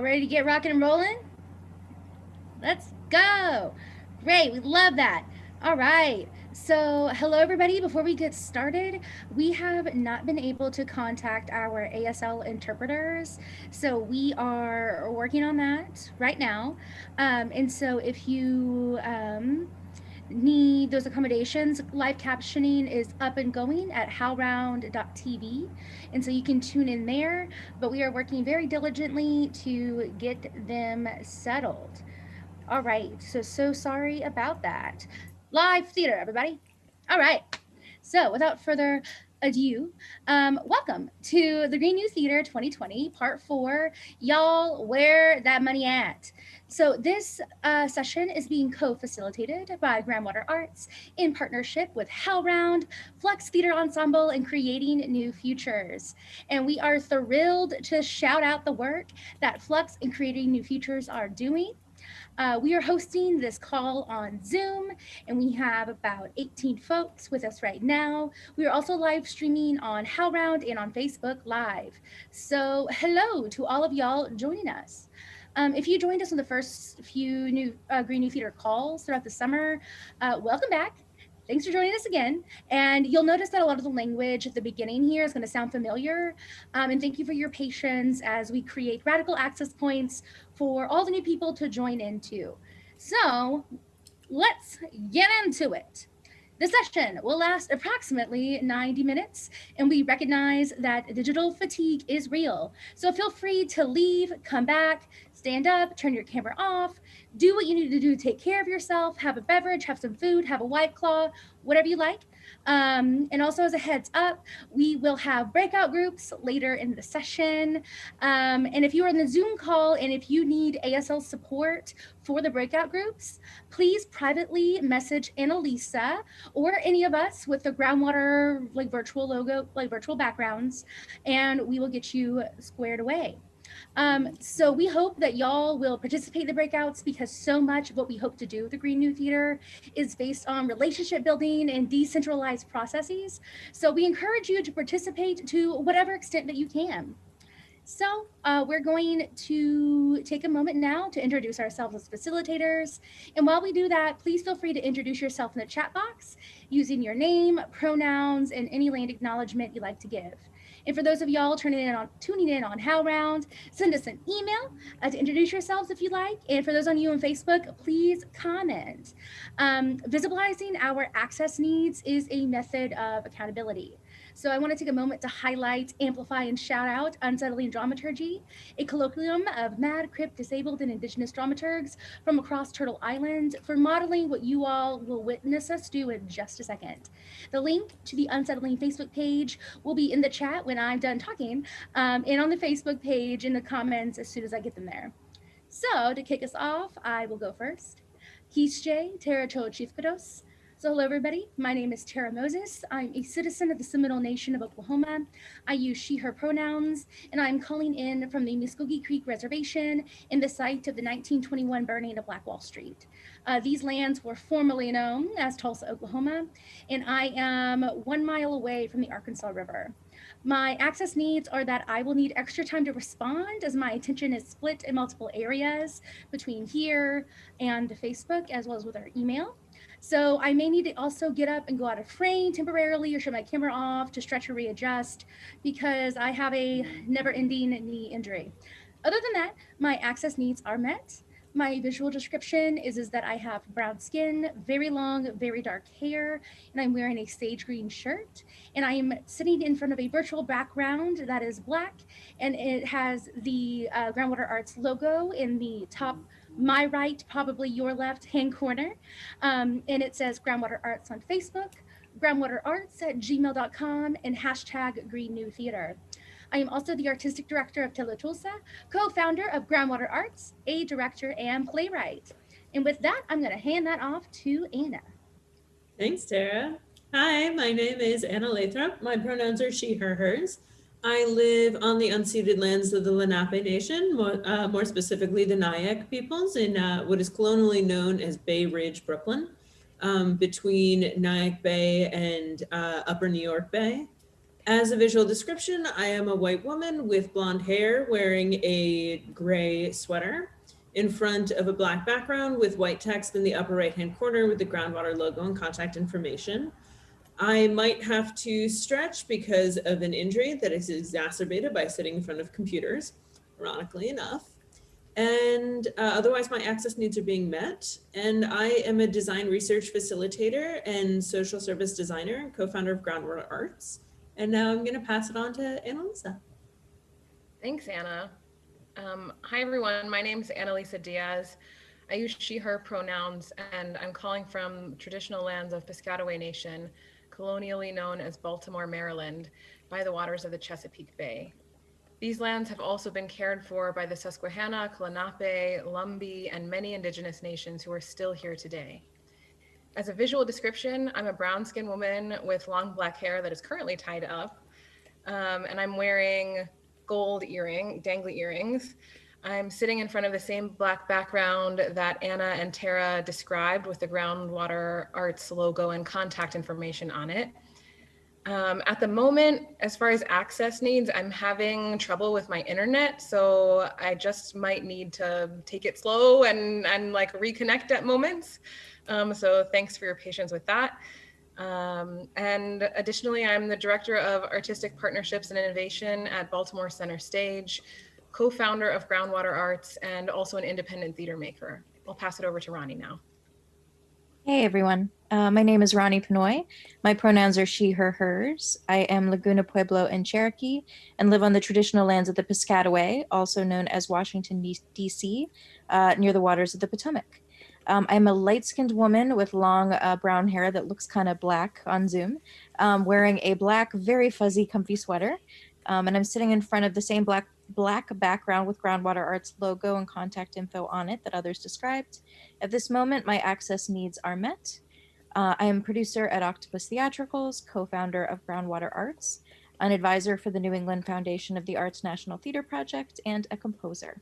Y'all ready to get rocking and rolling? Let's go. Great, we love that. All right. So, hello everybody. Before we get started, we have not been able to contact our ASL interpreters. So, we are working on that right now. Um, and so, if you um, need those accommodations, live captioning is up and going at howlround.tv. And so you can tune in there, but we are working very diligently to get them settled. All right, so, so sorry about that. Live theater, everybody. All right, so without further ado, um, welcome to the Green New Theater 2020, part four, Y'all, Where That Money At? So this uh, session is being co-facilitated by Groundwater Arts in partnership with HowlRound, Flux Theater Ensemble, and Creating New Futures. And we are thrilled to shout out the work that Flux and Creating New Futures are doing. Uh, we are hosting this call on Zoom, and we have about 18 folks with us right now. We are also live streaming on HowlRound and on Facebook Live. So hello to all of y'all joining us. Um, if you joined us on the first few new uh, Green New Theater calls throughout the summer, uh, welcome back. Thanks for joining us again. And you'll notice that a lot of the language at the beginning here is going to sound familiar. Um, and thank you for your patience as we create radical access points for all the new people to join into. So let's get into it. The session will last approximately 90 minutes, and we recognize that digital fatigue is real. So feel free to leave, come back, stand up, turn your camera off, do what you need to do to take care of yourself, have a beverage, have some food, have a white claw, whatever you like. Um, and also as a heads up, we will have breakout groups later in the session. Um, and if you are in the Zoom call and if you need ASL support for the breakout groups, please privately message Annalisa or any of us with the groundwater like virtual logo, like virtual backgrounds, and we will get you squared away. Um, so we hope that y'all will participate in the breakouts because so much of what we hope to do with the Green New Theater is based on relationship building and decentralized processes. So we encourage you to participate to whatever extent that you can. So uh, we're going to take a moment now to introduce ourselves as facilitators. And while we do that, please feel free to introduce yourself in the chat box using your name, pronouns, and any land acknowledgement you'd like to give. And for those of y'all tuning in on tuning in on HowlRound, send us an email uh, to introduce yourselves if you like. And for those on you on Facebook, please comment. Um, visibilizing our access needs is a method of accountability. So I want to take a moment to highlight, amplify, and shout out Unsettling Dramaturgy, a colloquium of mad, crip, disabled, and indigenous dramaturgs from across Turtle Island for modeling what you all will witness us do in just a second. The link to the Unsettling Facebook page will be in the chat when I'm done talking um, and on the Facebook page in the comments as soon as I get them there. So to kick us off, I will go first. Hische Tara Chief Kados, so hello everybody, my name is Tara Moses. I'm a citizen of the Seminole Nation of Oklahoma. I use she, her pronouns, and I'm calling in from the Muskogee Creek Reservation in the site of the 1921 burning of Black Wall Street. Uh, these lands were formerly known as Tulsa, Oklahoma, and I am one mile away from the Arkansas River. My access needs are that I will need extra time to respond as my attention is split in multiple areas between here and Facebook as well as with our email. So I may need to also get up and go out of frame temporarily or shut my camera off to stretch or readjust because I have a never ending knee injury. Other than that, my access needs are met. My visual description is, is that I have brown skin, very long, very dark hair, and I'm wearing a sage green shirt. And I am sitting in front of a virtual background that is black, and it has the uh, Groundwater Arts logo in the top my right, probably your left hand corner. Um, and it says Groundwater Arts on Facebook, groundwaterarts at gmail.com, and hashtag Green New Theater. I am also the artistic director of Tulsa, co-founder of Groundwater Arts, a director and playwright. And with that, I'm going to hand that off to Anna. Thanks, Tara. Hi, my name is Anna Lathrop. My pronouns are she, her, hers. I live on the unceded lands of the Lenape Nation, more, uh, more specifically the Nyack peoples in uh, what is colonially known as Bay Ridge, Brooklyn, um, between Nyack Bay and uh, Upper New York Bay. As a visual description, I am a white woman with blonde hair wearing a gray sweater in front of a black background with white text in the upper right-hand corner with the groundwater logo and contact information. I might have to stretch because of an injury that is exacerbated by sitting in front of computers, ironically enough. And uh, otherwise my access needs are being met. And I am a design research facilitator and social service designer co-founder of Groundwater Arts. And now I'm gonna pass it on to Annalisa. Thanks, Anna. Um, hi, everyone. My name is Annalisa Dias. I use she, her pronouns, and I'm calling from traditional lands of Piscataway Nation, colonially known as Baltimore, Maryland, by the waters of the Chesapeake Bay. These lands have also been cared for by the Susquehanna, Lenape, Lumbee, and many indigenous nations who are still here today. As a visual description, I'm a brown skinned woman with long black hair that is currently tied up. Um, and I'm wearing gold earring, dangly earrings. I'm sitting in front of the same black background that Anna and Tara described with the Groundwater Arts logo and contact information on it. Um, at the moment, as far as access needs, I'm having trouble with my internet, so I just might need to take it slow and, and like reconnect at moments. Um, so thanks for your patience with that. Um, and additionally, I'm the Director of Artistic Partnerships and Innovation at Baltimore Center Stage, co-founder of Groundwater Arts, and also an independent theater maker. I'll pass it over to Ronee now. Hey everyone, uh, my name is Ronee Penoi. My pronouns are she, her, hers. I am Laguna Pueblo and Cherokee and live on the traditional lands of the Piscataway, also known as Washington, D.C., uh, near the waters of the Potomac. Um, I'm a light-skinned woman with long uh, brown hair that looks kind of black on Zoom, um, wearing a black, very fuzzy, comfy sweater. Um, and I'm sitting in front of the same black black background with Groundwater Arts logo and contact info on it that others described. At this moment, my access needs are met. Uh, I am producer at Octopus Theatricals, co-founder of Groundwater Arts, an advisor for the New England Foundation of the Arts National Theater Project, and a composer.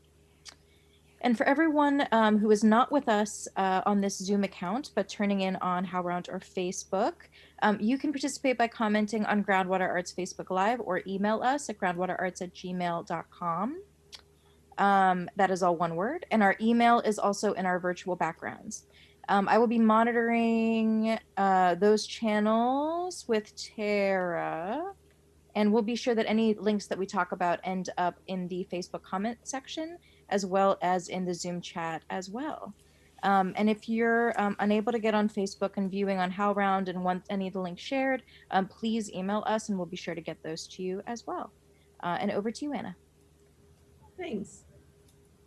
And for everyone um, who is not with us uh, on this Zoom account, but turning in on HowlRound or Facebook, um, you can participate by commenting on Groundwater Arts Facebook Live or email us at groundwaterarts at gmail.com. Um, that is all one word. And our email is also in our virtual backgrounds. Um, I will be monitoring uh, those channels with Tara, and we'll be sure that any links that we talk about end up in the Facebook comment section as well as in the Zoom chat as well. Um, and if you're um, unable to get on Facebook and viewing on HowlRound and want any of the links shared, um, please email us and we'll be sure to get those to you as well. Uh, and over to you, Anna. Thanks.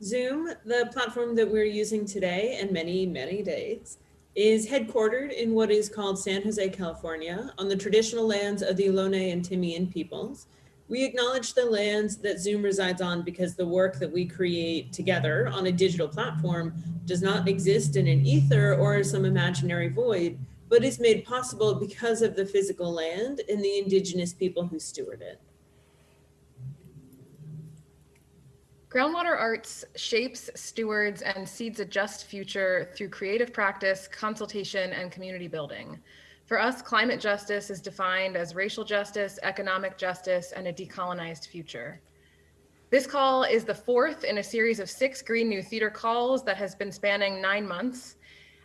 Zoom, the platform that we're using today and many, many days, is headquartered in what is called San Jose, California, on the traditional lands of the Ohlone and Tamien peoples, we acknowledge the lands that Zoom resides on because the work that we create together on a digital platform does not exist in an ether or some imaginary void, but is made possible because of the physical land and the indigenous people who steward it. Groundwater Arts shapes, stewards, and seeds a just future through creative practice, consultation, and community building. For us, climate justice is defined as racial justice, economic justice, and a decolonized future. This call is the fourth in a series of six Green New Theater calls that has been spanning nine months.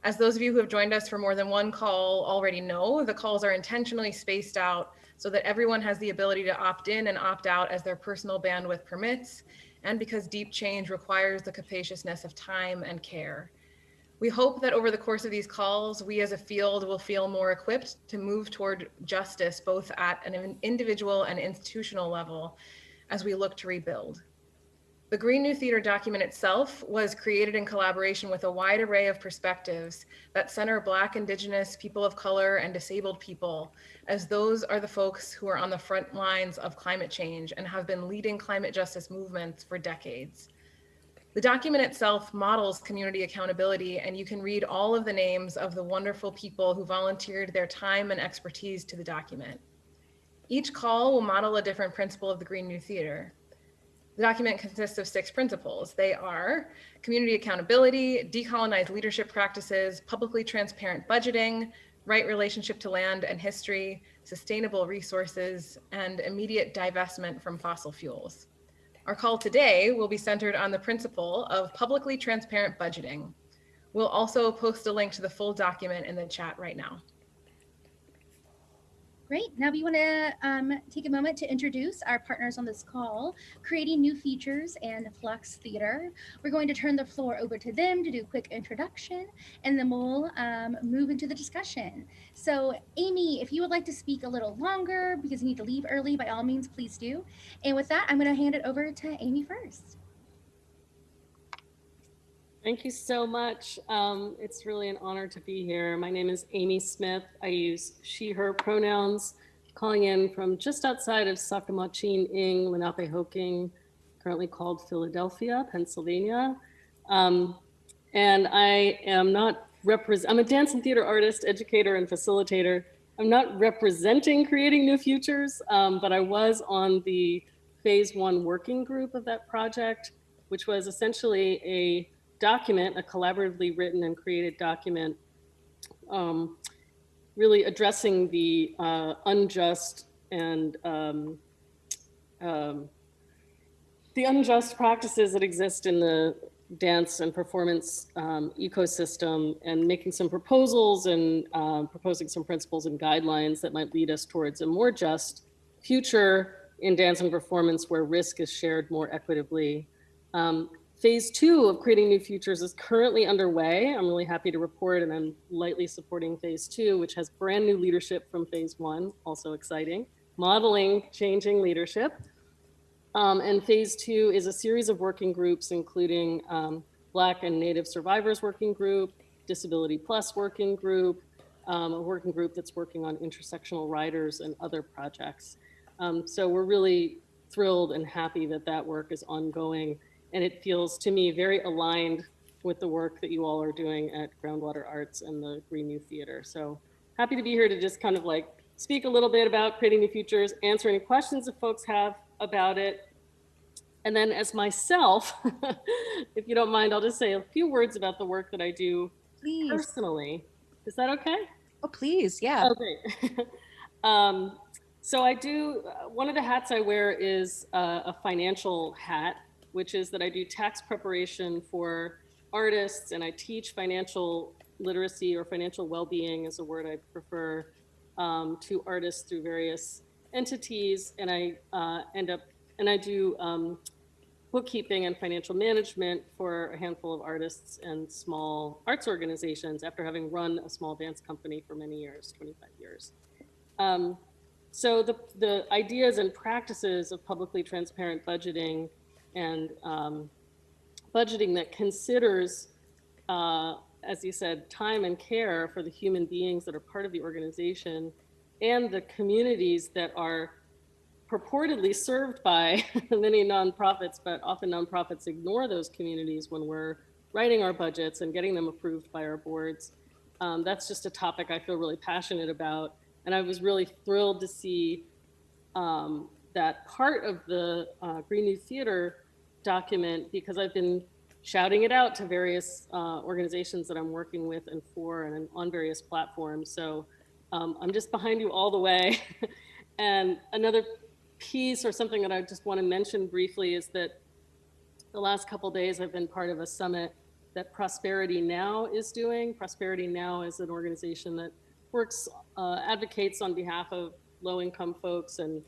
As those of you who have joined us for more than one call already know, the calls are intentionally spaced out so that everyone has the ability to opt in and opt out as their personal bandwidth permits, and because deep change requires the capaciousness of time and care. We hope that over the course of these calls, we as a field will feel more equipped to move toward justice, both at an individual and institutional level as we look to rebuild. The Green New Theater document itself was created in collaboration with a wide array of perspectives that center Black, Indigenous, people of color, and disabled people, as those are the folks who are on the front lines of climate change and have been leading climate justice movements for decades. The document itself models community accountability, and you can read all of the names of the wonderful people who volunteered their time and expertise to the document. Each call will model a different principle of the Green New Theater. The document consists of six principles. They are community accountability, decolonized leadership practices, publicly transparent budgeting, right relationship to land and history, sustainable resources, and immediate divestment from fossil fuels. Our call today will be centered on the principle of publicly transparent budgeting. We'll also post a link to the full document in the chat right now. Great. Now we want to um, take a moment to introduce our partners on this call, Creating New Futures and Flux Theater. We're going to turn the floor over to them to do a quick introduction, and then we'll um, move into the discussion. So Amy, if you would like to speak a little longer because you need to leave early, by all means, please do. And with that, I'm going to hand it over to Amy first. Thank you so much. Um, it's really an honor to be here. My name is Amy Smith. I use she, her pronouns, calling in from just outside of Sakamachin Ing, Lenapehoking, currently called Philadelphia, Pennsylvania. Um, and I am not represent, I'm a dance and theater artist, educator, and facilitator. I'm not representing Creating New Futures, um, but I was on the phase one working group of that project, which was essentially a document, a collaboratively written and created document, um, really addressing the uh, unjust and um, um, the unjust practices that exist in the dance and performance um, ecosystem and making some proposals and um, proposing some principles and guidelines that might lead us towards a more just future in dance and performance where risk is shared more equitably. Um, Phase two of creating new futures is currently underway. I'm really happy to report and I'm lightly supporting phase two, which has brand new leadership from phase one, also exciting, modeling changing leadership. Um, and phase two is a series of working groups, including um, Black and Native Survivors Working Group, Disability Plus Working Group, um, a working group that's working on intersectional riders and other projects. Um, so we're really thrilled and happy that that work is ongoing and it feels to me very aligned with the work that you all are doing at Groundwater Arts and the Green New Theater. So happy to be here to just kind of like speak a little bit about creating new futures, answer any questions that folks have about it. And then as myself, if you don't mind, I'll just say a few words about the work that I do Please. personally. Is that okay? Oh, please. Yeah. Great. um, so I do, uh, one of the hats I wear is uh, a financial hat which is that I do tax preparation for artists and I teach financial literacy or financial well-being is a word I prefer um, to artists through various entities. And I uh, end up, and I do um, bookkeeping and financial management for a handful of artists and small arts organizations after having run a small dance company for many years, 25 years. Um, so the, the ideas and practices of publicly transparent budgeting and um, budgeting that considers, uh, as you said, time and care for the human beings that are part of the organization and the communities that are purportedly served by many nonprofits, but often nonprofits ignore those communities when we're writing our budgets and getting them approved by our boards. Um, that's just a topic I feel really passionate about. And I was really thrilled to see um, that part of the uh, Green New Theater document because I've been shouting it out to various uh, organizations that I'm working with and for and on various platforms. So um, I'm just behind you all the way. and another piece or something that I just want to mention briefly is that the last couple days I've been part of a summit that Prosperity Now is doing. Prosperity Now is an organization that works, uh, advocates on behalf of low income folks and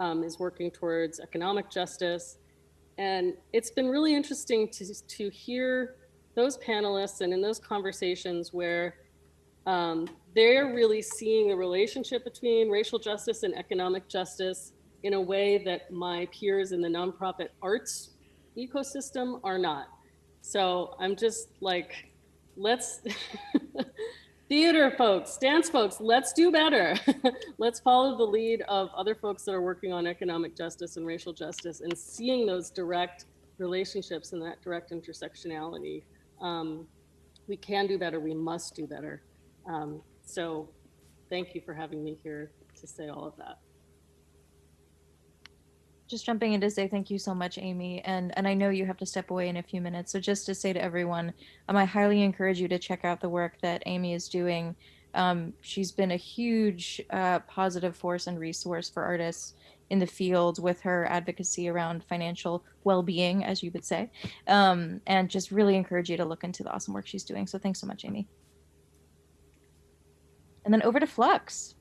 um, is working towards economic justice. And it's been really interesting to, to hear those panelists and in those conversations where um, they're really seeing the relationship between racial justice and economic justice in a way that my peers in the nonprofit arts ecosystem are not. So I'm just like, let's theater folks, dance folks, let's do better. let's follow the lead of other folks that are working on economic justice and racial justice and seeing those direct relationships and that direct intersectionality. Um, we can do better, we must do better. Um, so thank you for having me here to say all of that just jumping in to say thank you so much, Amy. And and I know you have to step away in a few minutes. So just to say to everyone, um, I highly encourage you to check out the work that Amy is doing Um, she's been a huge uh, positive force and resource for artists in the field with her advocacy around financial well-being, as you would say, um, and just really encourage you to look into the awesome work she's doing. So thanks so much, Amy. And then over to Flux.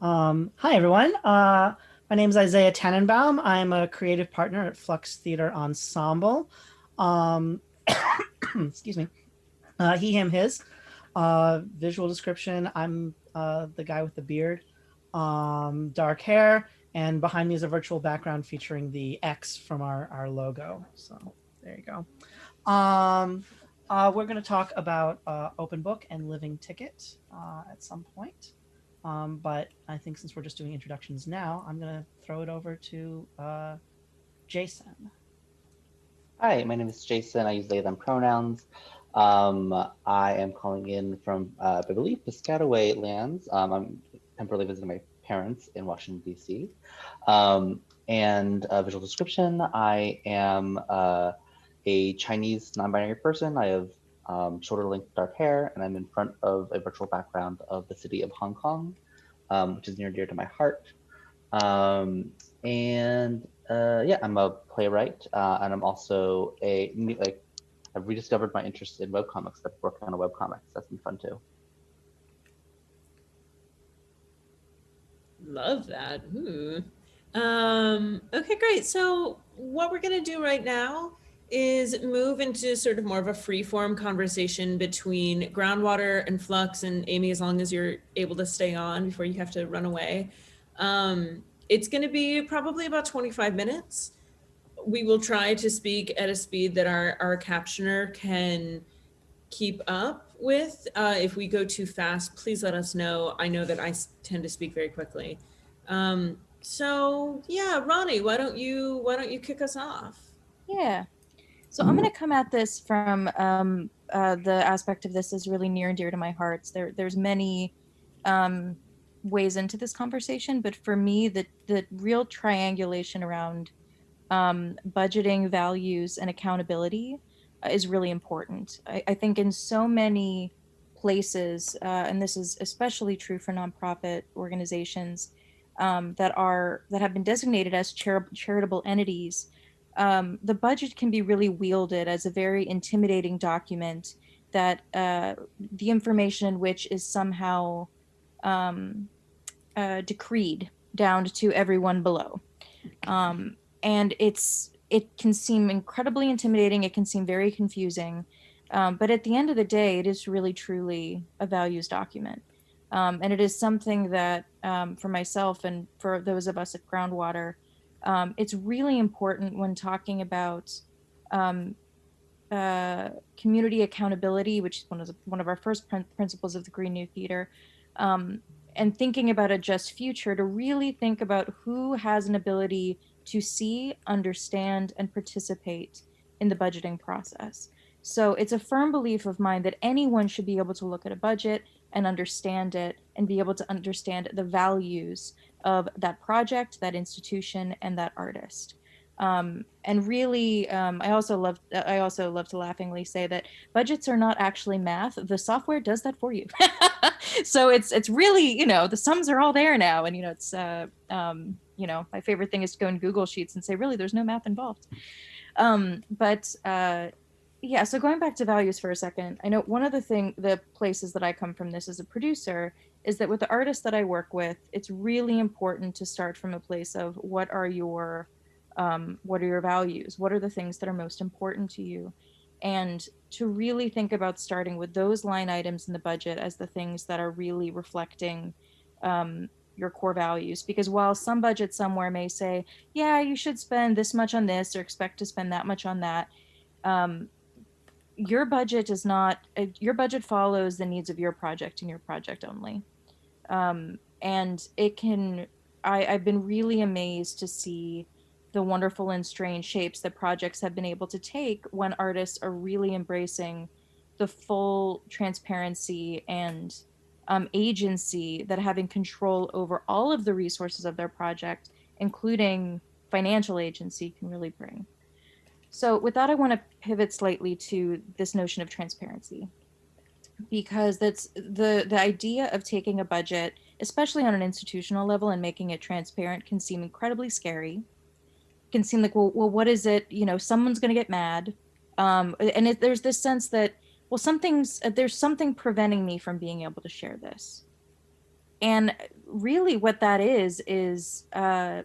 Um, hi, everyone. Uh, my name is Isaiah Tanenbaum. I'm a creative partner at Flux Theater Ensemble. Um, excuse me. Uh, he, him, his. Uh, visual description. I'm uh, the guy with the beard, um, dark hair, and behind me is a virtual background featuring the X from our, our logo. So there you go. Um, uh, we're going to talk about uh, Open Book and Living Ticket at some point. Um, but I think since we're just doing introductions now, I'm going to throw it over to uh, Jason. Hi, my name is Jason. I use they, them pronouns. Um, I am calling in from, uh, I believe, Piscataway lands. Um, I'm temporarily visiting my parents in Washington, D.C. Um, and visual description, I am uh, a Chinese non-binary person. I have um, shoulder length dark hair, and I'm in front of a virtual background of the city of Hong Kong, um, which is near and dear to my heart. Um, and uh, yeah, I'm a playwright, uh, and I'm also a like I've rediscovered my interest in webcomics. I've worked on a webcomics. That's been fun too. Love that. Hmm. Um, okay, great. So what we're gonna do right now is move into sort of more of a free form conversation between groundwater and flux and Amy, as long as you're able to stay on before you have to run away. Um, it's going to be probably about 25 minutes. We will try to speak at a speed that our, our captioner can keep up with. Uh, if we go too fast, please let us know. I know that I tend to speak very quickly. Um, so yeah, Ronee, why don't you, why don't you kick us off? Yeah. So I'm going to come at this from um, uh, the aspect of this is really near and dear to my heart. There, there's many um, ways into this conversation, but for me, the the real triangulation around um, budgeting, values, and accountability uh, is really important. I, I, think in so many places, uh, and this is especially true for nonprofit organizations um, that are that have been designated as char- charitable entities um, the budget can be really wielded as a very intimidating document that uh, the information in which is somehow um, uh, decreed down to everyone below. Um, and it's it can seem incredibly intimidating. It can seem very confusing. Um, but at the end of the day, it is really truly a values document. Um, and it is something that um, for myself and for those of us at Groundwater, um, it's really important when talking about um, uh, community accountability, which is one of the, one of our first prin- principles of the Green New Theater, um, and thinking about a just future to really think about who has an ability to see, understand, and participate in the budgeting process. So it's a firm belief of mine that anyone should be able to look at a budget and understand it and be able to understand the values of that project, that institution, and that artist. Um, and really, um, I also love I also love to laughingly say that budgets are not actually math. The software does that for you. so it's it's really you know the sums are all there now, and you know it's uh, um, you know my favorite thing is to go in Google Sheets and say really there's no math involved. Um, but uh, yeah, so going back to values for a second, I know one of the thing the places that I come from this as a producer is that with the artists that I work with, it's really important to start from a place of what are your um, what are your values? What are the things that are most important to you? And to really think about starting with those line items in the budget as the things that are really reflecting um, your core values. Because while some budget somewhere may say, yeah, you should spend this much on this or expect to spend that much on that, um, your budget is not, uh, your budget follows the needs of your project and your project only. Um, and it can I, i've been really amazed to see the wonderful and strange shapes that projects have been able to take when artists are really embracing the full transparency and um, agency that having control over all of the resources of their project including financial agency can really bring So with that, I want to pivot slightly to this notion of transparency, because that's the the idea of taking a budget, especially on an institutional level, and making it transparent can seem incredibly scary. Can seem like, well, well, what is it? You know, someone's going to get mad, um, and it, there's this sense that, well, something's there's something preventing me from being able to share this, and really, what that is is. Uh,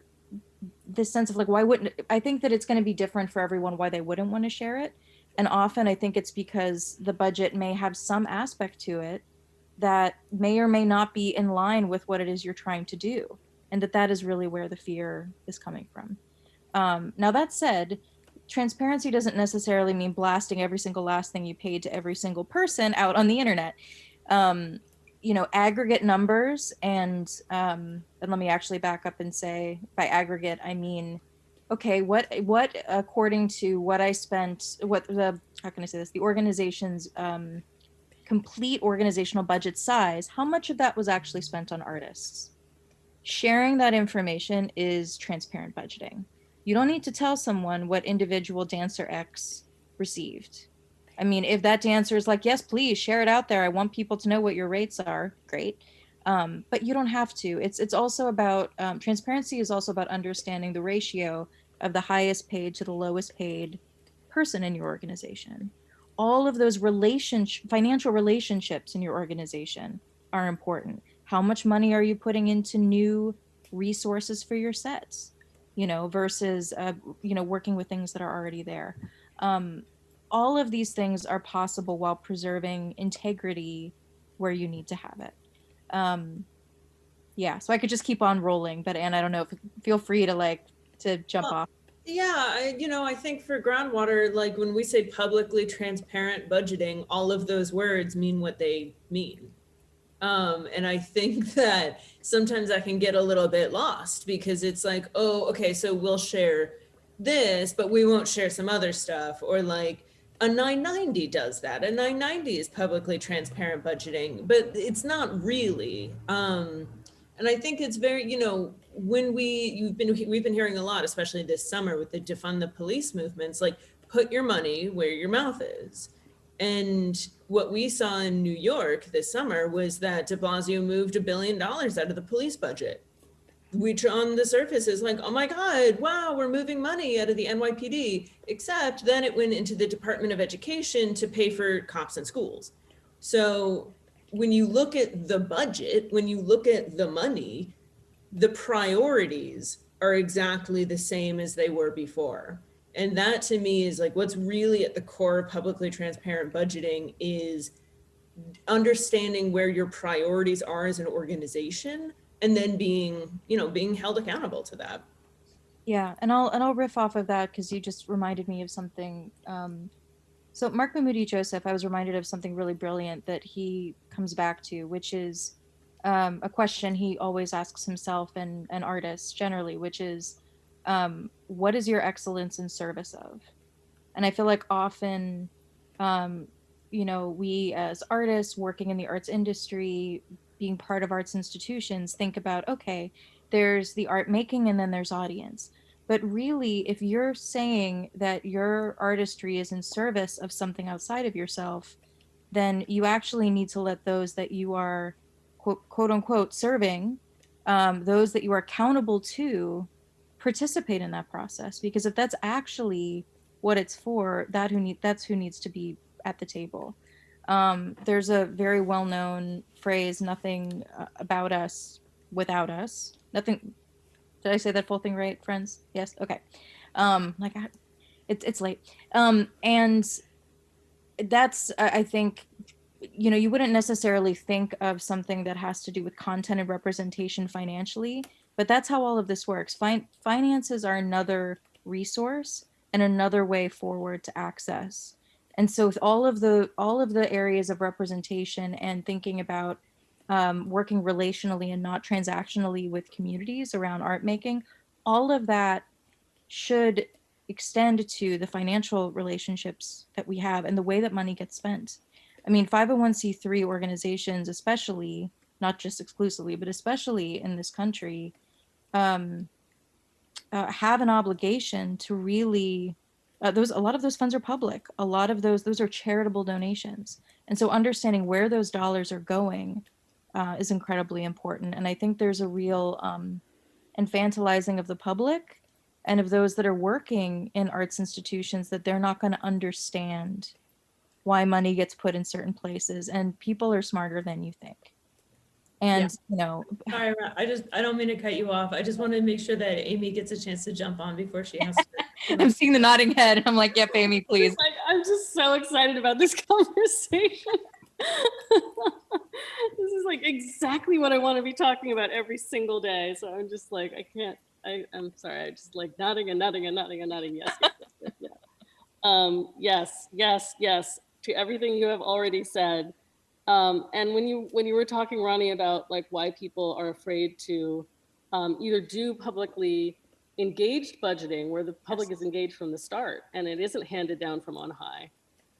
this sense of like why wouldn't i think that it's going to be different for everyone why they wouldn't want to share it. And often i think it's because the budget may have some aspect to it that may or may not be in line with what it is you're trying to do and that that is really where the fear is coming from. Um, now that said transparency doesn't necessarily mean blasting every single last thing you paid to every single person out on the internet. Um, you know aggregate numbers and um and let me actually back up and say by aggregate i mean okay what what according to what i spent what the how can i say this? The organization's um complete organizational budget size how much of that was actually spent on artists? Sharing that information is transparent budgeting. You don't need to tell someone what individual dancer x received I mean, if that dancer is like, yes, please share it out there. I want people to know what your rates are. Great. Um, but you don't have to. It's it's also about um, transparency is also about understanding the ratio of the highest paid to the lowest paid person in your organization. All of those relationship financial relationships in your organization are important. How much money are you putting into new resources for your sets? You know, versus uh, you know working with things that are already there. Um, all of these things are possible while preserving integrity where you need to have it. Um, yeah, so I could just keep on rolling, but Anne, I don't know. If, feel free to like to jump Well, off. Yeah, I, you know, I think for groundwater, like when we say publicly transparent budgeting, all of those words mean what they mean. Um, and I think that sometimes I can get a little bit lost because it's like, oh, okay, so we'll share this, but we won't share some other stuff. Or like a 990 does that. A 990 is publicly transparent budgeting, but it's not really. Um, and I think it's very, you know, when we you've been we've been hearing a lot, especially this summer with the defund the police movements, like put your money where your mouth is. And what we saw in New York this summer was that De Blasio moved a billion dollars out of the police budget. Which on the surface is like, oh my God, wow, we're moving money out of the NYPD. Except then it went into the Department of Education to pay for cops and schools. So when you look at the budget, when you look at the money, the priorities are exactly the same as they were before. And that to me is like what's really at the core of publicly transparent budgeting is understanding where your priorities are as an organization and then being, you know, being held accountable to that. Yeah, and I'll and I'll riff off of that because you just reminded me of something. Um, so Marc Bamuthi Joseph, I was reminded of something really brilliant that he comes back to, which is um, a question he always asks himself and and artists generally, which is, um, what is your excellence in service of? And I feel like often, um, you know, we as artists working in the arts industry, being part of arts institutions, think about okay, there's the art making and then there's audience. But really, if you're saying that your artistry is in service of something outside of yourself, then you actually need to let those that you are quote, quote unquote serving, um, those that you are accountable to, participate in that process. Because if that's actually what it's for, that who need that's who needs to be at the table. Um, there's a very well-known phrase, "Nothing uh, about us without us." Nothing. Did I say that full thing right, friends? Yes. Okay. Um, like, I, it's it's late. Um, and that's I I think you know you wouldn't necessarily think of something that has to do with content and representation financially but that's how all of this works fin- finances are another resource and another way forward to access and so with all of the all of the areas of representation and thinking about um, working relationally and not transactionally with communities around art making all of that should extend to the financial relationships that we have and the way that money gets spent. I mean, 501c3 organizations, especially, not just exclusively, but especially in this country, um, uh, have an obligation to really uh, those a lot of those funds are public. A lot of those those are charitable donations, and so understanding where those dollars are going uh, is incredibly important. And I think there's a real um, infantilizing of the public and of those that are working in arts institutions that they're not going to understand why money gets put in certain places, and people are smarter than you think. And you know, Sorry, I just, I don't mean to cut you off. I just wanted to make sure that Amy gets a chance to jump on before she has to. I'm seeing the nodding head. I'm like, yep, Amy, please. Like, I'm just so excited about this conversation. this is like exactly what I want to be talking about every single day. So I'm just like, I can't, I, I'm sorry. I just like nodding and nodding and nodding and nodding. Yes, yes, yes, yes, yes. Um, yes, yes, yes, to everything you have already said. Um, and when you when you were talking, Ronee, about like why people are afraid to um, either do publicly engaged budgeting, where the public is engaged from the start, and it isn't handed down from on high,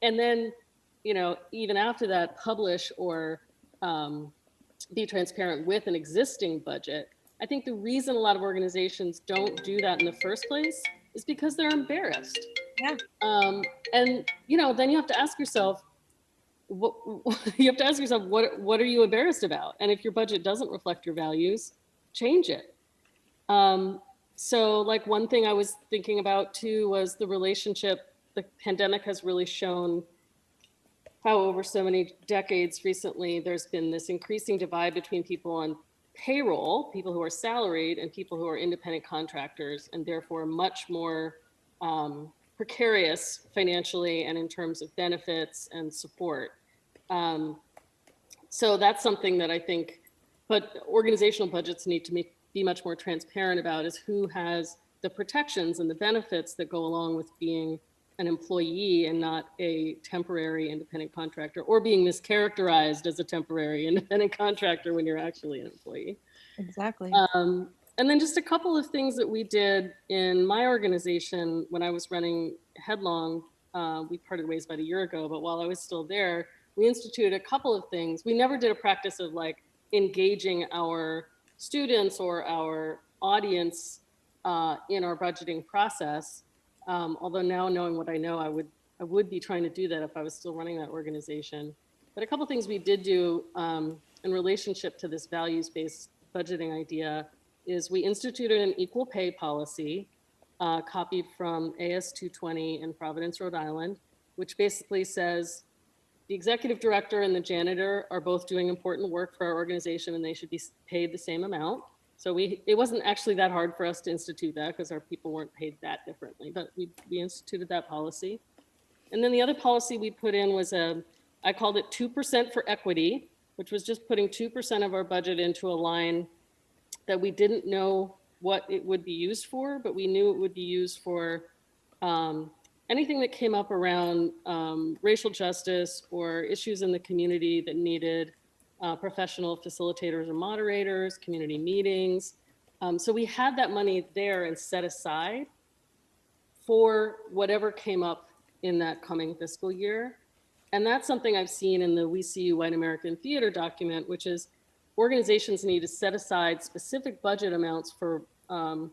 and then, you know, even after that, publish or um, be transparent with an existing budget. I think the reason a lot of organizations don't do that in the first place is because they're embarrassed. Yeah. Um, and you know, then you have to ask yourself, what you have to ask yourself, what what are you embarrassed about? And if your budget doesn't reflect your values, change it. Um, so, like one thing I was thinking about too was the relationship. The pandemic has really shown how over so many decades recently there's been this increasing divide between people on payroll, people who are salaried, and people who are independent contractors, and therefore much more um, precarious financially and in terms of benefits and support. Um, so that's something that I think, but organizational budgets need to make, be much more transparent about is who has the protections and the benefits that go along with being an employee and not a temporary independent contractor or being mischaracterized as a temporary independent contractor when you're actually an employee. Exactly. Um, and then just a couple of things that we did in my organization when I was running Headlong. Uh, we parted ways about a year ago, but while I was still there, we instituted a couple of things. We never did a practice of like engaging our students or our audience uh, in our budgeting process. Um, although now knowing what I know, I would I would be trying to do that if I was still running that organization. But a couple things we did do um, in relationship to this values-based budgeting idea is we instituted an equal pay policy uh, copied from AS 220 in Providence, Rhode Island, which basically says the executive director and the janitor are both doing important work for our organization and they should be paid the same amount. So we, it wasn't actually that hard for us to institute that because our people weren't paid that differently, but we, we instituted that policy. And then the other policy we put in was a, I called it 2% for equity, which was just putting 2% of our budget into a line that we didn't know what it would be used for, but we knew it would be used for um, anything that came up around um, racial justice or issues in the community that needed uh, professional facilitators or moderators, community meetings. Um, so we had that money there and set aside for whatever came up in that coming fiscal year. And that's something I've seen in the We See You White American Theater document, which is organizations need to set aside specific budget amounts for um,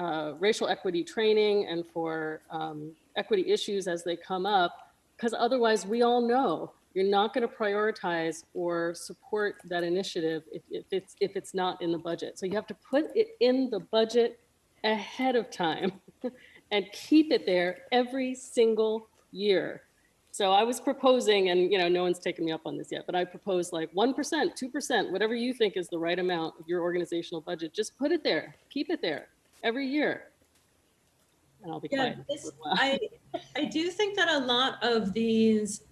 uh, racial equity training and for um, equity issues as they come up, because otherwise we all know you're not going to prioritize or support that initiative if, if it's if it's not in the budget. So you have to put it in the budget ahead of time and keep it there every single year. So I was proposing, and you know, no one's taken me up on this yet, but I proposed like 1%, 2%, whatever you think is the right amount of your organizational budget, just put it there, keep it there every year. And I'll be Yeah, quiet. this, I, I do think that a lot of these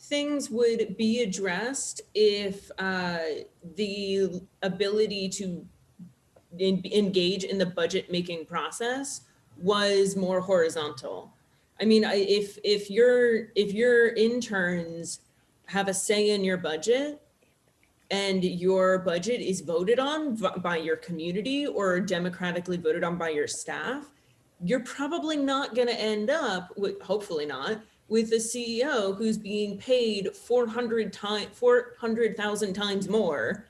things would be addressed if uh, the ability to en- engage in the budget making process was more horizontal. I mean, I, if if your if your interns have a say in your budget and your budget is voted on by your community or democratically voted on by your staff, you're probably not going to end up with hopefully not with a CEO who's being paid 400 times 400,000 times more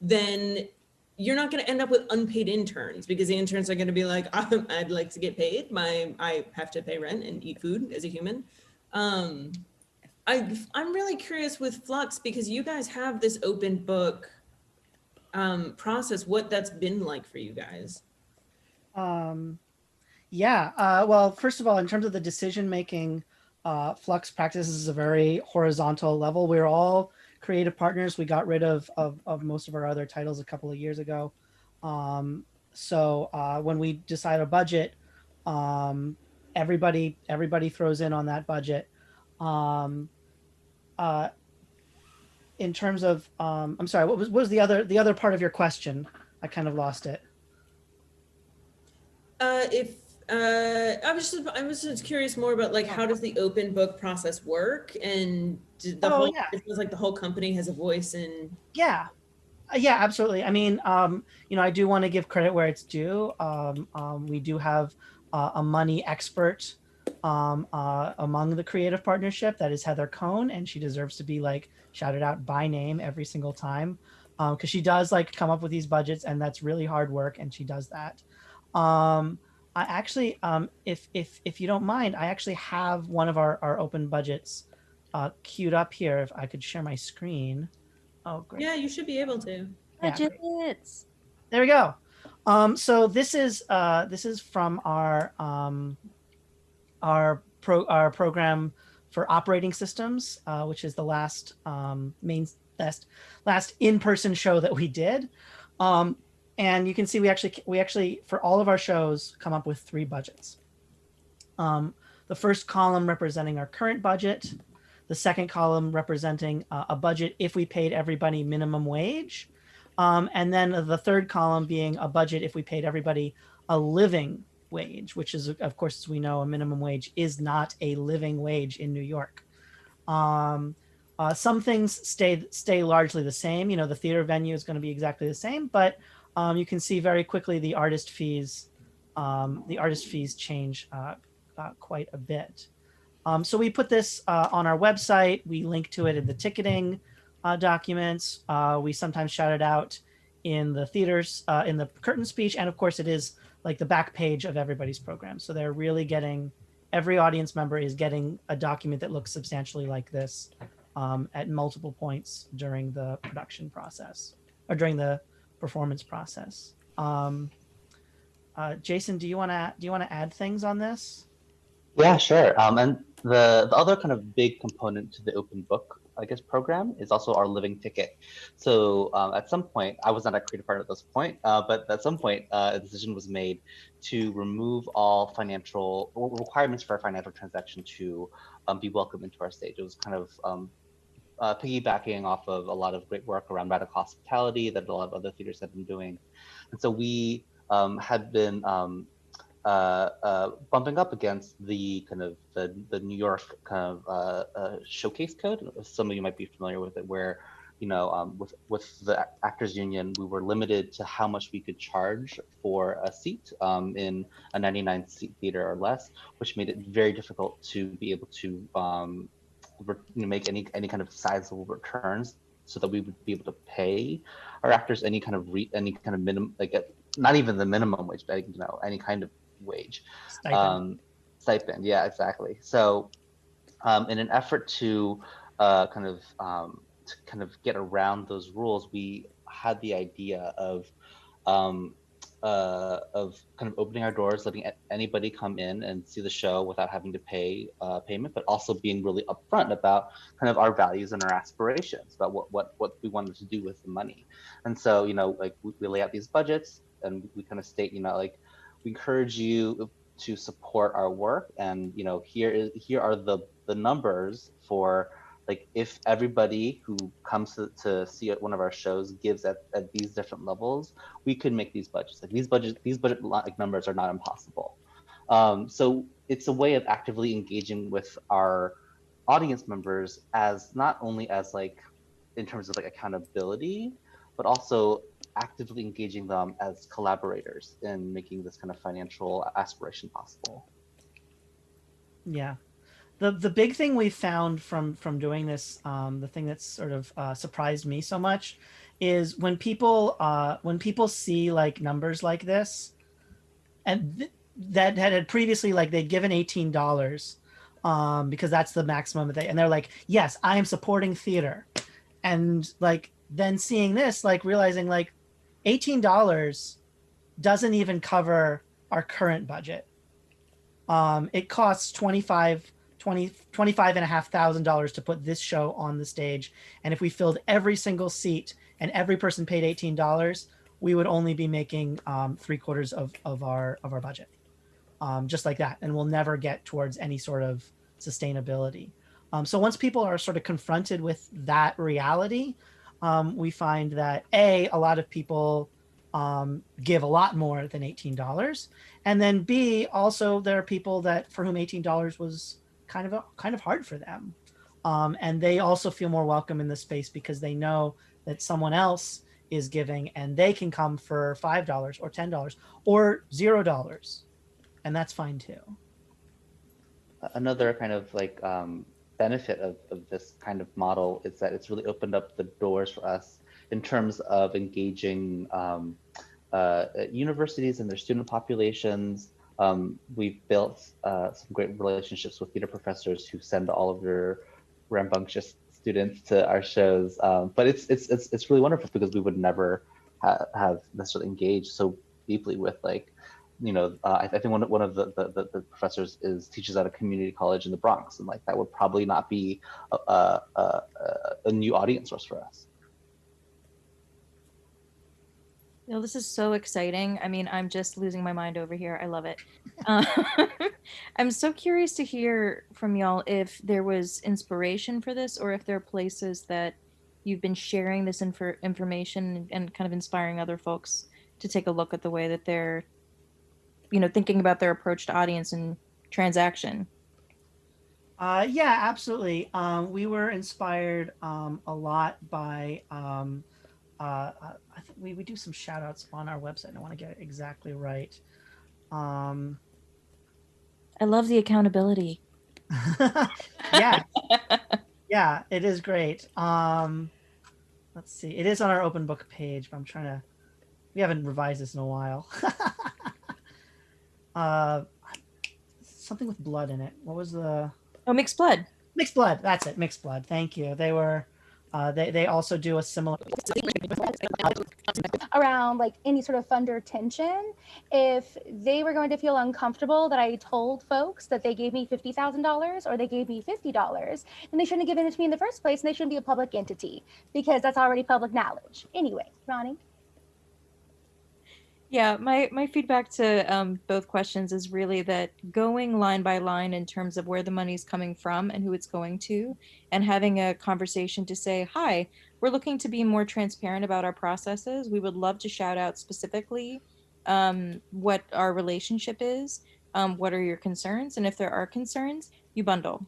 than you're not going to end up with unpaid interns because the interns are going to be like, "Um, I'd like to get paid. My I have to pay rent and eat food as a human. Um, I I'm really curious with Flux because you guys have this open book um, process. What that's been like for you guys? Um, yeah. Uh, well, first of all, in terms of the decision making, uh, Flux practices is a very horizontal level. We're all creative partners. We got rid of, of, of most of our other titles a couple of years ago. Um, so uh, when we decide a budget, um, everybody everybody throws in on that budget. Um, uh, in terms of, um, I'm sorry, what was what was the other the other part of your question? I kind of lost it. Uh, if uh, I was just I was just curious more about like how does the open book process work and did the Oh, whole yeah. it feels like the whole company has a voice in Yeah. Uh, Yeah, absolutely. I mean, um, you know, I do want to give credit where it's due. Um, um, we do have uh, a money expert um, uh, among the creative partnership. That is Heather Cohn, and she deserves to be like shouted out by name every single time because she does like come up with these budgets, and that's really hard work, and she does that. Um, I actually, um, if if if you don't mind, I actually have one of our our open budgets uh, queued up here. If I could share my screen. Oh, great. Yeah, you should be able to. Yeah. Budgets. There we go. Um, so this is uh, this is from our um, our pro our program for operating systems, uh, which is the last um, main last last in person show that we did. Um, and you can see we actually we actually for all of our shows come up with three budgets. Um, the first column representing our current budget, the second column representing uh, a budget if we paid everybody minimum wage, um, and then the third column being a budget if we paid everybody a living wage, which is, of course, as we know, a minimum wage is not a living wage in New York. Um, uh, some things stay stay largely the same. You know, the theater venue is going to be exactly the same, but um, you can see very quickly the artist fees, um, the artist fees change uh, uh, quite a bit. Um, so we put this uh, on our website. We link to it in the ticketing uh, documents. Uh, we sometimes shout it out in the theaters, uh, in the curtain speech, and of course, it is like the back page of everybody's program. So they're really getting every audience member is getting a document that looks substantially like this um, at multiple points during the production process or during the performance process. Um, uh, Jason, do you want to do you want to add things on this? Yeah, sure. Um, and the, the other kind of big component to the open book, I guess, program is also our living ticket. So um, at some point, I was not a creative partner at this point, uh, but at some point, uh, a decision was made to remove all financial requirements for a financial transaction to um, be welcome into our stage. It was kind of um, uh, piggybacking off of a lot of great work around radical hospitality that a lot of other theaters have been doing. And so we um, had been um, uh, uh, bumping up against the kind of the, the New York kind of uh, uh, showcase code. Some of you might be familiar with it, where you know um, with with the Actors Union, we were limited to how much we could charge for a seat um, in a 99 seat theater or less, which made it very difficult to be able to um, make any any kind of sizable returns, so that we would be able to pay our actors any kind of re- any kind of minimum like. A, not even the minimum wage, but you know, any kind of wage Stipend. um, stipend. Yeah, exactly. So, um, in an effort to uh, kind of um, to kind of get around those rules, we had the idea of um, uh, of kind of opening our doors, letting anybody come in and see the show without having to pay uh, payment, but also being really upfront about kind of our values and our aspirations about what what what we wanted to do with the money. And so, you know, like we, we lay out these budgets and we kind of state, you know, like we encourage you to support our work and you know here is here are the the numbers for like if everybody who comes to, to see one of our shows gives at, at these different levels we could make these budgets like these budget these budget like numbers are not impossible um, so it's a way of actively engaging with our audience members as not only as like in terms of like accountability but also actively engaging them as collaborators in making this kind of financial aspiration possible. Yeah. The the big thing we found from from doing this, um, the thing that's sort of uh, surprised me so much, is when people uh, when people see like numbers like this, and th- that had had previously like they'd given eighteen dollars um, because that's the maximum that they and they're like, yes, I am supporting theater, and like then seeing this, like realizing like eighteen dollars doesn't even cover our current budget. Um, it costs 25 20 25 and a half thousand dollars to put this show on the stage. And if we filled every single seat and every person paid $18 we would only be making um, three quarters of, of our of our budget. Um, just like that. And we'll never get towards any sort of sustainability. Um, so once people are sort of confronted with that reality um, we find that a a lot of people um, give a lot more than $18 and then b also there are people that for whom $18 was kind of a, kind of hard for them. Um, and they also feel more welcome in the space because they know that someone else is giving and they can come for five dollars or ten dollars or zero dollars. And that's fine too. Another kind of like um, benefit of, of this kind of model is that it's really opened up the doors for us in terms of engaging um, uh, universities and their student populations. Um, we've built uh, some great relationships with theater professors who send all of their rambunctious students to our shows. Um, but it's, it's it's it's really wonderful because we would never ha- have necessarily engaged so deeply with like you know, uh, I, I, think one, one of the, the, the, professors is teaches at a community college in the Bronx, and like that would probably not be a, a, a, a new audience source for us. Know, this is so exciting. I mean, I'm just losing my mind over here. I love it. Uh, I'm so curious to hear from y'all if there was inspiration for this or if there are places that you've been sharing this infor- information and kind of inspiring other folks to take a look at the way that they're you know thinking about their approach to audience and transaction uh, yeah absolutely um, we were inspired um, a lot by um, uh, I think we, we do some shout outs on our website. I want to get it exactly right. Um, I love the accountability. yeah. yeah, it is great. Um, let's see. It is on our open book page, but I'm trying to, we haven't revised this in a while. uh, something with blood in it. What was the? Oh, mixed blood. Mixed blood. That's it. Mixed blood. Thank you. They were. Uh, they they also do a similar around like any sort of funder tension. If they were going to feel uncomfortable that I told folks that they gave me fifty thousand dollars or they gave me fifty dollars, then they shouldn't have given it to me in the first place, and they shouldn't be a public entity because that's already public knowledge. Anyway, Ronee. Yeah, my my feedback to um, both questions is really that going line by line in terms of where the money's coming from and who it's going to, and having a conversation to say, "Hi, we're looking to be more transparent about our processes. We would love to shout out specifically um, what our relationship is. Um, what are your concerns? And if there are concerns, you bundle,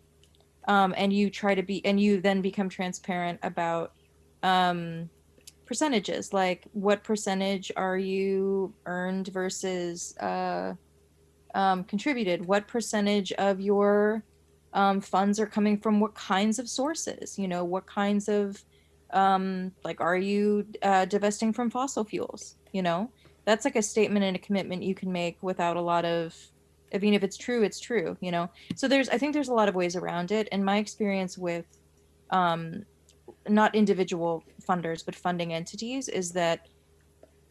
um, and you try to be, and you then become transparent about." Percentages like what percentage are you earned versus uh, um, contributed? What percentage of your um, funds are coming from what kinds of sources? You know what kinds of um, like are you uh, divesting from fossil fuels? You know that's like a statement and a commitment you can make without a lot of i mean if it's true it's true you know? So there's i think there's a lot of ways around it and my experience with um, not individual funders but funding entities is that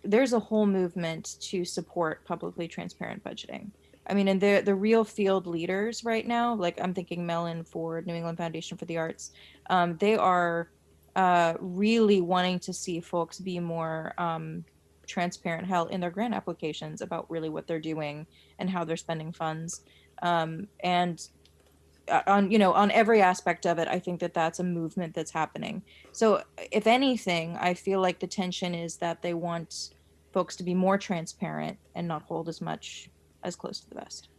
there's a whole movement to support publicly transparent budgeting. I mean, and the the real field leaders right now, like I'm thinking Mellon for New England Foundation for the Arts, um, they are uh, really wanting to see folks be more um, transparent, hell, in their grant applications about really what they're doing and how they're spending funds. Um, and on you know on every aspect of it i think that that's a movement that's happening. So if anything i feel like the tension is that they want folks to be more transparent and not hold as much as close to the vest.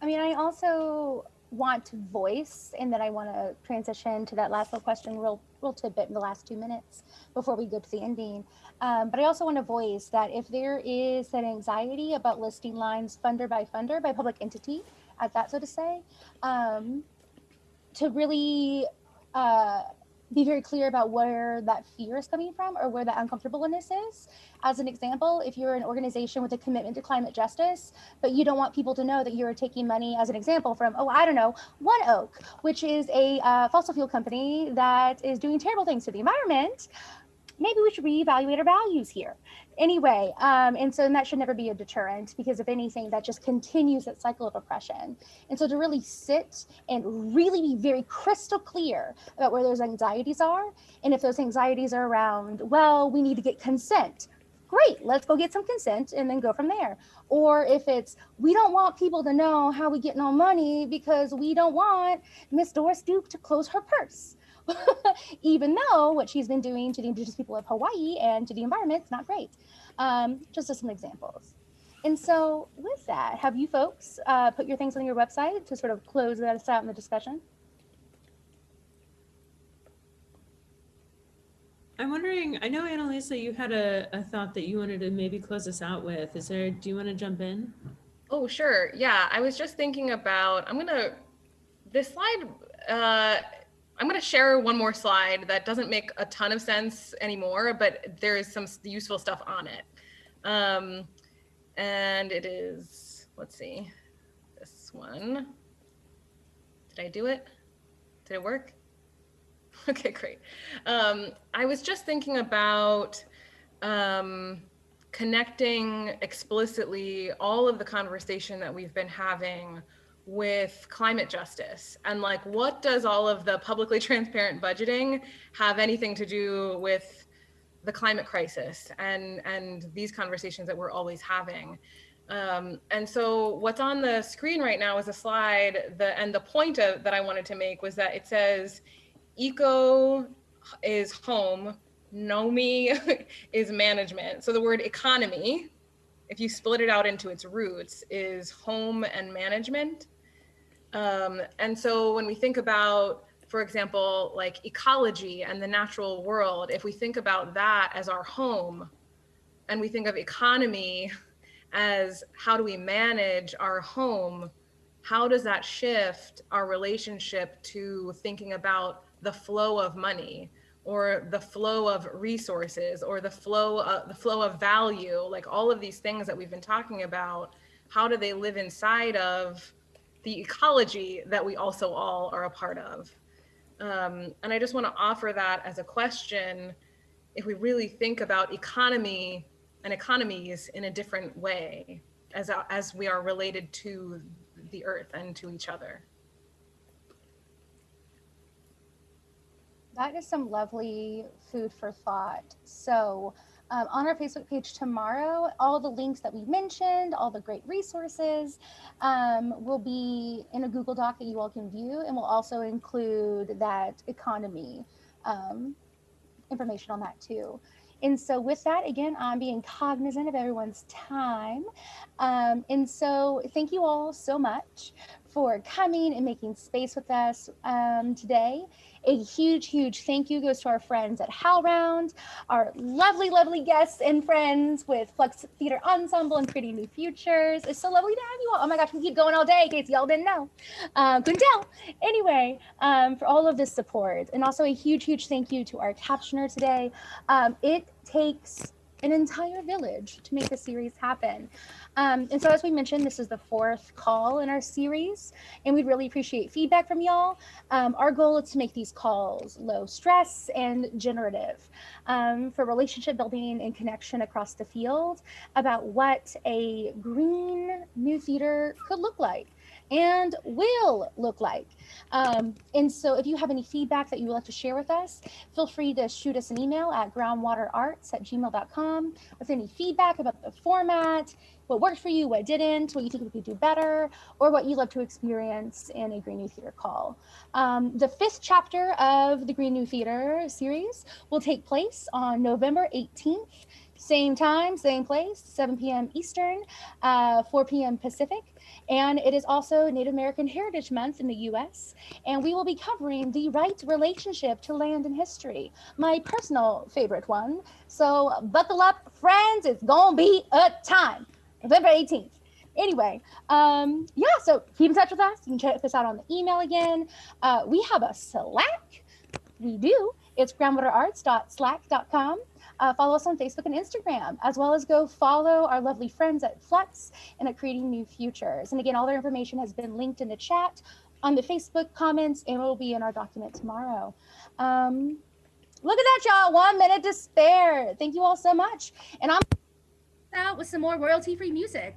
I mean i also want to voice and that i want to transition to that last little question real real tidbit in the last two minutes before we go to the ending. Um, but i also want to voice that if there is an anxiety about listing lines funder by funder by public entity at that, so to say, um, to really uh, be very clear about where that fear is coming from or where that uncomfortableness is. As an example, if you're an organization with a commitment to climate justice, but you don't want people to know that you're taking money, as an example, from, oh, I don't know, ONEOK, which is a uh, fossil fuel company that is doing terrible things to the environment, maybe we should reevaluate our values here. Anyway um, and so and that should never be a deterrent because if anything that just continues that cycle of oppression. And so to really sit and really be very crystal clear about where those anxieties are and if those anxieties are around well we need to get consent. Great let's go get some consent and then go from there. Or if it's we don't want people to know how we get no money because we don't want miss Doris Duke to close her purse even though what she's been doing to the indigenous people of Hawaii and to the environment is not great. Um, just as some examples. And so with that, have you folks uh, put your things on your website to sort of close that out in the discussion? I'm wondering, I know Annalisa, you had a, a thought that you wanted to maybe close us out with. Is there, do you want to jump in? Oh, sure. Yeah, I was just thinking about, I'm going to, this slide, uh, I'm going to share one more slide that doesn't make a ton of sense anymore, but there is some useful stuff on it. Um, and it is, let's see, this one. Did I do it? Did it work? Okay, great. Um, I was just thinking about um, connecting explicitly all of the conversation that we've been having with climate justice? And like what does all of the publicly transparent budgeting have anything to do with the climate crisis and and these conversations that we're always having? Um, and so what's on the screen right now is a slide the and the point of, that i wanted to make was that it says eco is home nomi is management. So the word economy if you split it out into its roots is home and management um, and so when we think about, for example, like ecology and the natural world, if we think about that as our home, and we think of economy as how do we manage our home, how does that shift our relationship to thinking about the flow of money or the flow of resources or the flow of the flow of value like all of these things that we've been talking about how do they live inside of the ecology that we also all are a part of. Um, and I just want to offer that as a question if we really think about economy and economies in a different way as, as we are related to the earth and to each other. That is some lovely food for thought. So um, on our Facebook page tomorrow. All the links that we mentioned, all the great resources um, will be in a Google Doc that you all can view, and we'll also include that economy um, information on that too. And so with that, again, I'm being cognizant of everyone's time. Um, and so thank you all so much for coming and making space with us um, today. A huge, huge thank you goes to our friends at HowlRound, our lovely, lovely guests and friends with Flux Theater Ensemble and Creating New Futures. It's so lovely to have you all. Oh my gosh, we keep going all day in case y'all didn't know. Uh, couldn't tell. Anyway, um, for all of this support. And also a huge, huge thank you to our captioner today. Um, it takes an entire village to make the series happen. Um, and so as we mentioned, this is the fourth call in our series, and we'd really appreciate feedback from y'all. Um, our goal is to make these calls low stress and generative um, for relationship building and connection across the field about what a green new theater could look like and will look like. Um, and so if you have any feedback that you would like to share with us, feel free to shoot us an email at groundwaterarts at gmail.com with any feedback about the format, what worked for you, what didn't, what you think we could do better, or what you'd love to experience in a Green New Theater call. Um, the fifth chapter of the Green New Theater series will take place on November 18th same time, same place, 7 p.m. Eastern, uh, 4 p.m. Pacific. And it is also Native American Heritage Month in the US. And we will be covering the right relationship to land and history, my personal favorite one. So buckle up, friends, it's gonna be a time. November 18th. Anyway, um, yeah, so keep in touch with us. You can check us out on the email again. Uh, we have a Slack. We do It's groundwaterarts.slack.com uh, follow us on Facebook and Instagram, as well as go follow our lovely friends at Flux and at Creating New Futures. And again, all their information has been linked in the chat on the Facebook comments and will be in our document tomorrow. Um, look at that, y'all. One minute to spare. Thank you all so much. And I'm out with some more royalty-free music.